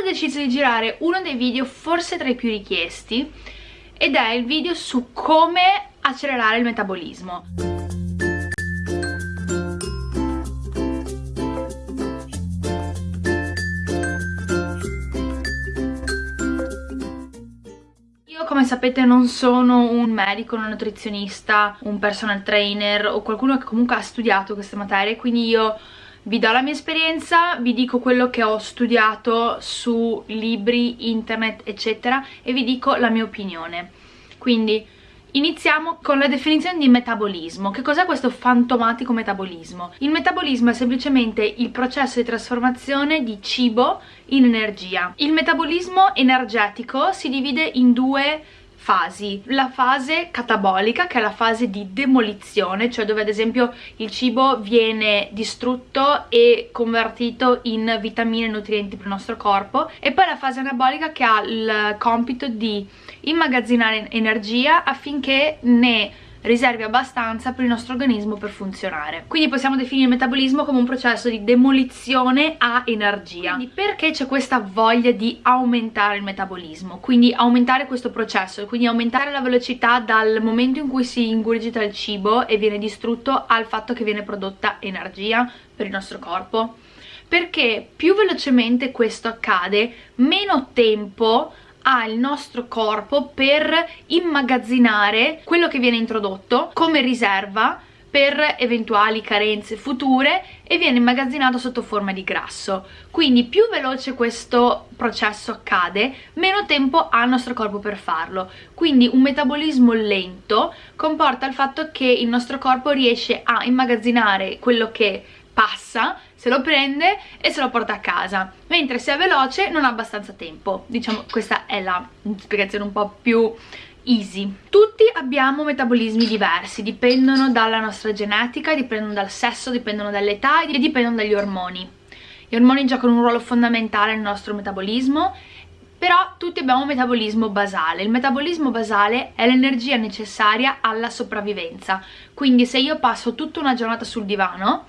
ho deciso di girare uno dei video forse tra i più richiesti ed è il video su come accelerare il metabolismo. Io come sapete non sono un medico, un nutrizionista, un personal trainer o qualcuno che comunque ha studiato queste materie, quindi io vi do la mia esperienza, vi dico quello che ho studiato su libri, internet eccetera e vi dico la mia opinione quindi Iniziamo con la definizione di metabolismo. Che cos'è questo fantomatico metabolismo? Il metabolismo è semplicemente il processo di trasformazione di cibo in energia. Il metabolismo energetico si divide in due fasi. La fase catabolica, che è la fase di demolizione, cioè dove ad esempio il cibo viene distrutto e convertito in vitamine e nutrienti per il nostro corpo, e poi la fase anabolica che ha il compito di immagazzinare energia affinché ne riservi abbastanza per il nostro organismo per funzionare. Quindi possiamo definire il metabolismo come un processo di demolizione a energia. Quindi perché c'è questa voglia di aumentare il metabolismo? Quindi aumentare questo processo, quindi aumentare la velocità dal momento in cui si ingurgita il cibo e viene distrutto al fatto che viene prodotta energia per il nostro corpo? Perché più velocemente questo accade, meno tempo ha il nostro corpo per immagazzinare quello che viene introdotto come riserva per eventuali carenze future e viene immagazzinato sotto forma di grasso. Quindi più veloce questo processo accade meno tempo ha il nostro corpo per farlo. Quindi un metabolismo lento comporta il fatto che il nostro corpo riesce a immagazzinare quello che passa se lo prende e se lo porta a casa. Mentre se è veloce non ha abbastanza tempo. Diciamo questa è la spiegazione un po' più easy. Tutti abbiamo metabolismi diversi dipendono dalla nostra genetica dipendono dal sesso, dipendono dall'età e dipendono dagli ormoni. Gli ormoni giocano un ruolo fondamentale nel nostro metabolismo però tutti abbiamo un metabolismo basale. Il metabolismo basale è l'energia necessaria alla sopravvivenza. Quindi se io passo tutta una giornata sul divano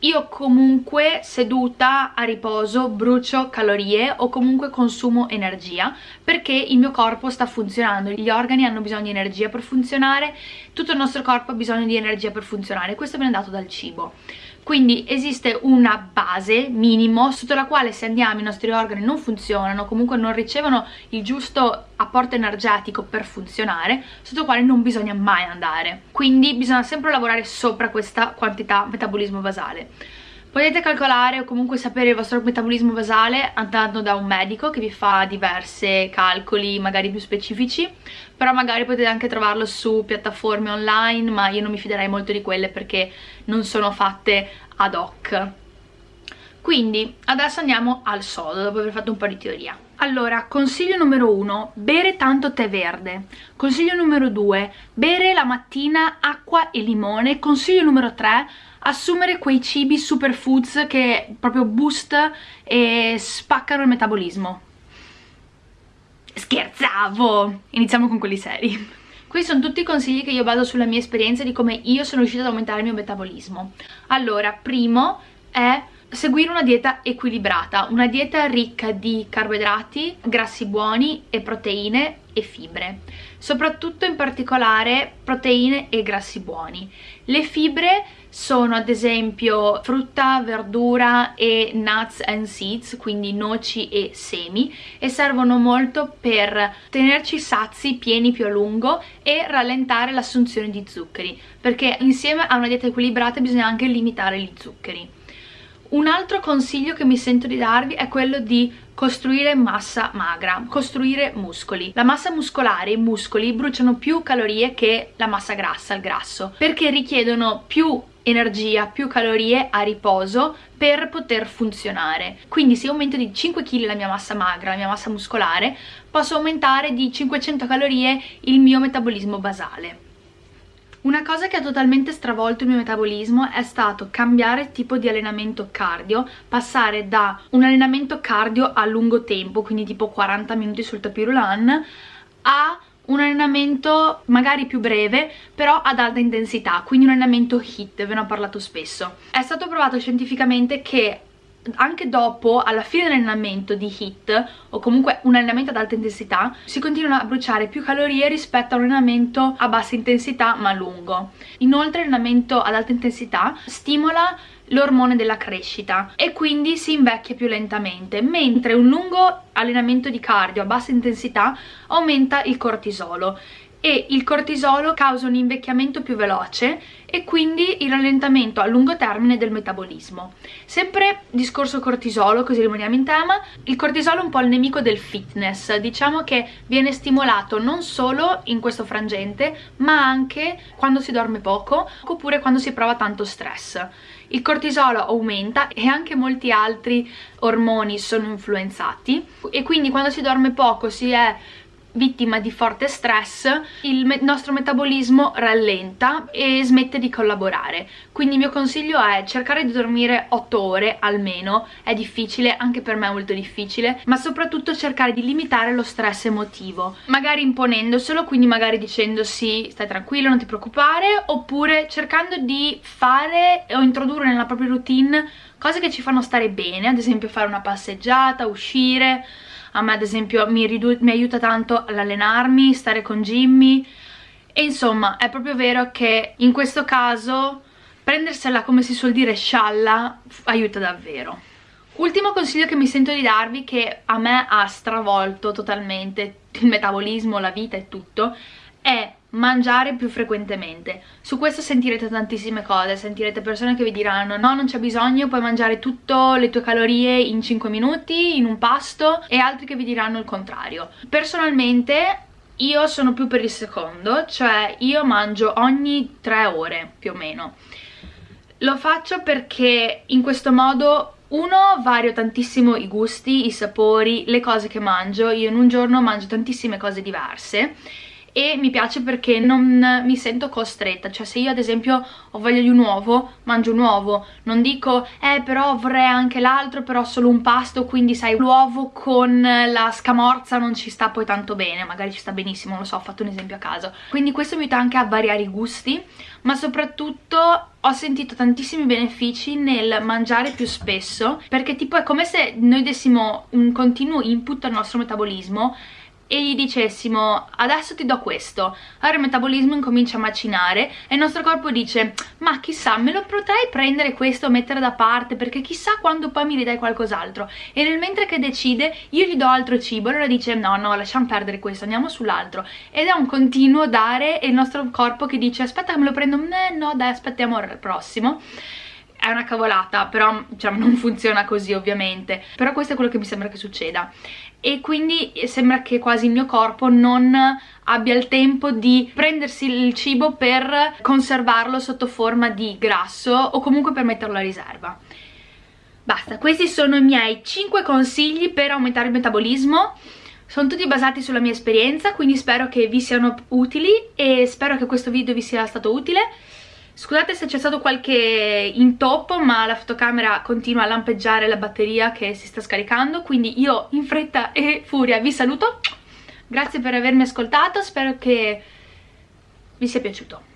io comunque seduta a riposo brucio calorie o comunque consumo energia perché il mio corpo sta funzionando, gli organi hanno bisogno di energia per funzionare, tutto il nostro corpo ha bisogno di energia per funzionare, questo viene dato dal cibo quindi esiste una base minimo sotto la quale se andiamo i nostri organi non funzionano comunque non ricevono il giusto apporto energetico per funzionare sotto la quale non bisogna mai andare. Quindi bisogna sempre lavorare sopra questa quantità metabolismo basale Potete calcolare o comunque sapere il vostro metabolismo basale andando da un medico che vi fa diversi calcoli magari più specifici però magari potete anche trovarlo su piattaforme online ma io non mi fiderei molto di quelle perché non sono fatte ad hoc. Quindi adesso andiamo al sodo dopo aver fatto un po' di teoria allora, consiglio numero uno, bere tanto tè verde. Consiglio numero due, bere la mattina acqua e limone. Consiglio numero tre, assumere quei cibi superfoods che proprio boost e spaccano il metabolismo. Scherzavo! Iniziamo con quelli seri. Questi sono tutti i consigli che io baso sulla mia esperienza di come io sono riuscita ad aumentare il mio metabolismo. Allora, primo è seguire una dieta equilibrata, una dieta ricca di carboidrati, grassi buoni e proteine e fibre, soprattutto in particolare proteine e grassi buoni. Le fibre sono ad esempio frutta, verdura e nuts and seeds, quindi noci e semi e servono molto per tenerci sazi, pieni più a lungo e rallentare l'assunzione di zuccheri perché insieme a una dieta equilibrata bisogna anche limitare gli zuccheri. Un altro consiglio che mi sento di darvi è quello di costruire massa magra, costruire muscoli. La massa muscolare, i muscoli, bruciano più calorie che la massa grassa, il grasso, perché richiedono più energia, più calorie a riposo per poter funzionare. Quindi se aumento di 5 kg la mia massa magra, la mia massa muscolare, posso aumentare di 500 calorie il mio metabolismo basale. Una cosa che ha totalmente stravolto il mio metabolismo è stato cambiare tipo di allenamento cardio, passare da un allenamento cardio a lungo tempo, quindi tipo 40 minuti sul tapis roulant, a un allenamento magari più breve però ad alta intensità quindi un allenamento HIT, ve ne ho parlato spesso. È stato provato scientificamente che anche dopo, alla fine dell'allenamento di HIIT o comunque un allenamento ad alta intensità, si continuano a bruciare più calorie rispetto a un allenamento a bassa intensità ma lungo. Inoltre l'allenamento ad alta intensità stimola l'ormone della crescita e quindi si invecchia più lentamente, mentre un lungo allenamento di cardio a bassa intensità aumenta il cortisolo e il cortisolo causa un invecchiamento più veloce e quindi il rallentamento a lungo termine del metabolismo. Sempre discorso cortisolo, così rimaniamo in tema, il cortisolo è un po' il nemico del fitness, diciamo che viene stimolato non solo in questo frangente ma anche quando si dorme poco oppure quando si prova tanto stress il cortisolo aumenta e anche molti altri ormoni sono influenzati e quindi quando si dorme poco si è vittima di forte stress il me nostro metabolismo rallenta e smette di collaborare. Quindi il mio consiglio è cercare di dormire 8 ore almeno. È difficile, anche per me è molto difficile ma soprattutto cercare di limitare lo stress emotivo magari imponendoselo, quindi magari dicendo sì, stai tranquillo, non ti preoccupare oppure cercando di fare o introdurre nella propria routine cose che ci fanno stare bene ad esempio fare una passeggiata, uscire a me ad esempio mi, mi aiuta tanto all'allenarmi, stare con Jimmy. E insomma è proprio vero che in questo caso prendersela come si suol dire scialla aiuta davvero. Ultimo consiglio che mi sento di darvi che a me ha stravolto totalmente il metabolismo, la vita e tutto è mangiare più frequentemente. Su questo sentirete tantissime cose sentirete persone che vi diranno no non c'è bisogno puoi mangiare tutte le tue calorie in 5 minuti in un pasto e altri che vi diranno il contrario. Personalmente io sono più per il secondo cioè io mangio ogni 3 ore più o meno. Lo faccio perché in questo modo uno, vario tantissimo i gusti, i sapori, le cose che mangio. Io in un giorno mangio tantissime cose diverse e mi piace perché non mi sento costretta. Cioè se io ad esempio ho voglia di un uovo mangio un uovo. Non dico eh però vorrei anche l'altro però solo un pasto quindi sai l'uovo con la scamorza non ci sta poi tanto bene magari ci sta benissimo lo so ho fatto un esempio a caso. Quindi questo mi aiuta anche a variare i gusti ma soprattutto ho sentito tantissimi benefici nel mangiare più spesso perché tipo è come se noi dessimo un continuo input al nostro metabolismo e gli dicessimo adesso ti do questo. Allora il metabolismo incomincia a macinare e il nostro corpo dice ma chissà me lo potrei prendere questo mettere da parte perché chissà quando poi mi ridai qualcos'altro. E nel mentre che decide io gli do altro cibo. Allora dice no no lasciamo perdere questo andiamo sull'altro. Ed è un continuo dare e il nostro corpo che dice aspetta me lo prendo. No dai aspettiamo al prossimo è una cavolata, però diciamo, non funziona così ovviamente, però questo è quello che mi sembra che succeda. E quindi sembra che quasi il mio corpo non abbia il tempo di prendersi il cibo per conservarlo sotto forma di grasso o comunque per metterlo a riserva. Basta, questi sono i miei 5 consigli per aumentare il metabolismo. Sono tutti basati sulla mia esperienza quindi spero che vi siano utili e spero che questo video vi sia stato utile Scusate se c'è stato qualche intoppo ma la fotocamera continua a lampeggiare la batteria che si sta scaricando quindi io in fretta e furia vi saluto. Grazie per avermi ascoltato spero che vi sia piaciuto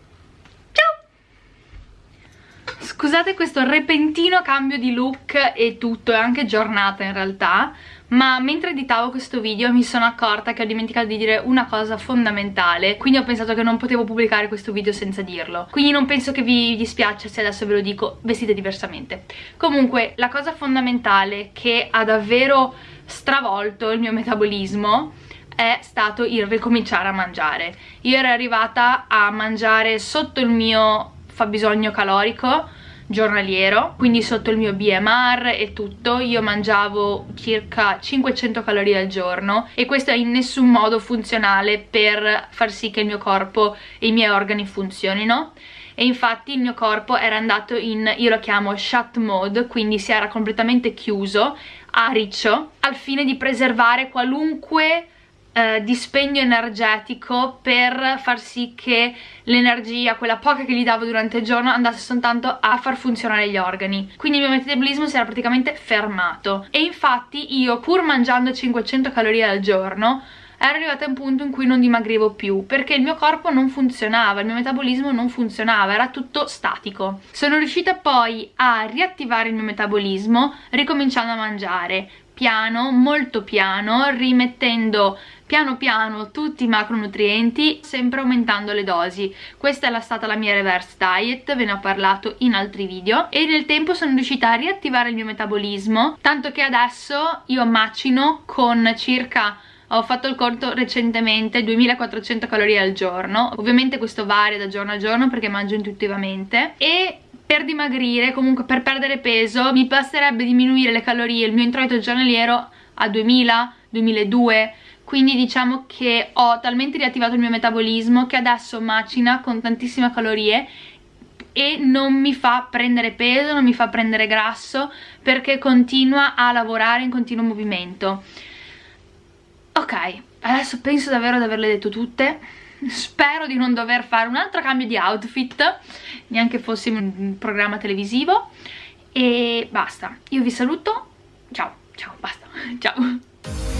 scusate questo repentino cambio di look e tutto è anche giornata in realtà ma mentre editavo questo video mi sono accorta che ho dimenticato di dire una cosa fondamentale quindi ho pensato che non potevo pubblicare questo video senza dirlo. Quindi non penso che vi dispiaccia se adesso ve lo dico vestite diversamente. Comunque la cosa fondamentale che ha davvero stravolto il mio metabolismo è stato il ricominciare a mangiare. Io ero arrivata a mangiare sotto il mio fabbisogno calorico giornaliero quindi sotto il mio BMR e tutto io mangiavo circa 500 calorie al giorno e questo è in nessun modo funzionale per far sì che il mio corpo e i miei organi funzionino. E infatti il mio corpo era andato in, io lo chiamo shut mode, quindi si era completamente chiuso, a riccio, al fine di preservare qualunque eh, dispendio energetico per far sì che l'energia, quella poca che gli davo durante il giorno, andasse soltanto a far funzionare gli organi. Quindi il mio metabolismo si era praticamente fermato. E infatti io, pur mangiando 500 calorie al giorno, ero arrivata a un punto in cui non dimagrivo più perché il mio corpo non funzionava, il mio metabolismo non funzionava, era tutto statico. Sono riuscita poi a riattivare il mio metabolismo ricominciando a mangiare piano, molto piano, rimettendo piano piano tutti i macronutrienti, sempre aumentando le dosi. Questa è stata la mia reverse diet, ve ne ho parlato in altri video. E nel tempo sono riuscita a riattivare il mio metabolismo, tanto che adesso io macino con circa ho fatto il conto recentemente 2400 calorie al giorno. Ovviamente questo varia da giorno a giorno perché mangio intuitivamente. E per dimagrire, comunque per perdere peso, mi basterebbe diminuire le calorie, il mio introito giornaliero a 2000, 2002, quindi diciamo che ho talmente riattivato il mio metabolismo che adesso macina con tantissime calorie e non mi fa prendere peso, non mi fa prendere grasso perché continua a lavorare in continuo movimento. Ok, adesso penso davvero di averle detto tutte. Spero di non dover fare un altro cambio di outfit neanche fossimo in un programma televisivo. E basta. Io vi saluto. Ciao ciao basta. Ciao